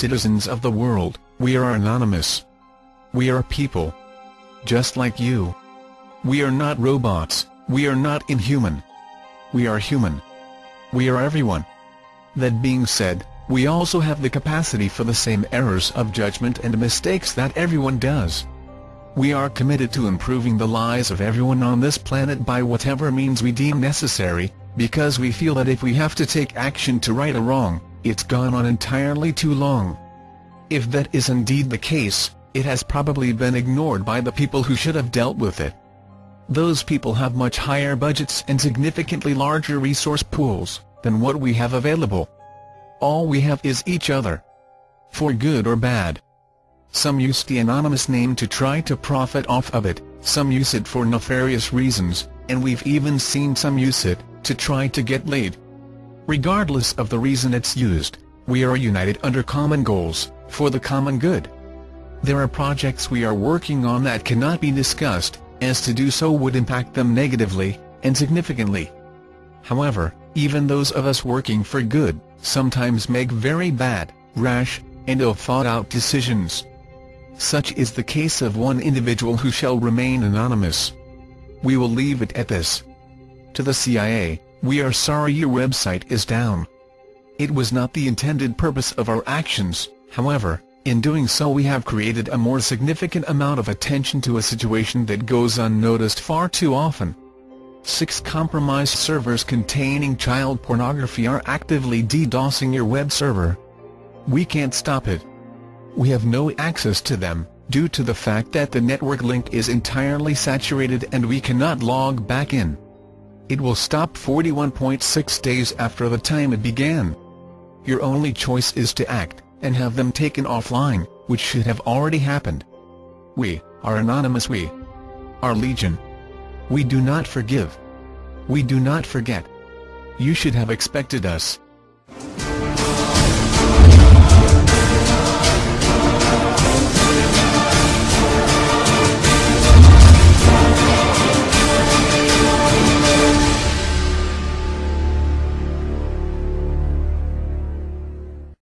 citizens of the world, we are anonymous. We are people. Just like you. We are not robots, we are not inhuman. We are human. We are everyone. That being said, we also have the capacity for the same errors of judgment and mistakes that everyone does. We are committed to improving the lives of everyone on this planet by whatever means we deem necessary, because we feel that if we have to take action to right a wrong, it's gone on entirely too long. If that is indeed the case, it has probably been ignored by the people who should have dealt with it. Those people have much higher budgets and significantly larger resource pools than what we have available. All we have is each other. For good or bad. Some use the anonymous name to try to profit off of it, some use it for nefarious reasons, and we've even seen some use it, to try to get laid. Regardless of the reason it's used, we are united under common goals, for the common good. There are projects we are working on that cannot be discussed, as to do so would impact them negatively, and significantly. However, even those of us working for good, sometimes make very bad, rash, and ill-thought-out decisions. Such is the case of one individual who shall remain anonymous. We will leave it at this. To the CIA, we are sorry your website is down. It was not the intended purpose of our actions, however, in doing so we have created a more significant amount of attention to a situation that goes unnoticed far too often. Six compromised servers containing child pornography are actively DDoSing your web server. We can't stop it. We have no access to them, due to the fact that the network link is entirely saturated and we cannot log back in. It will stop 41.6 days after the time it began. Your only choice is to act, and have them taken offline, which should have already happened. We, are anonymous we. Are legion. We do not forgive. We do not forget. You should have expected us,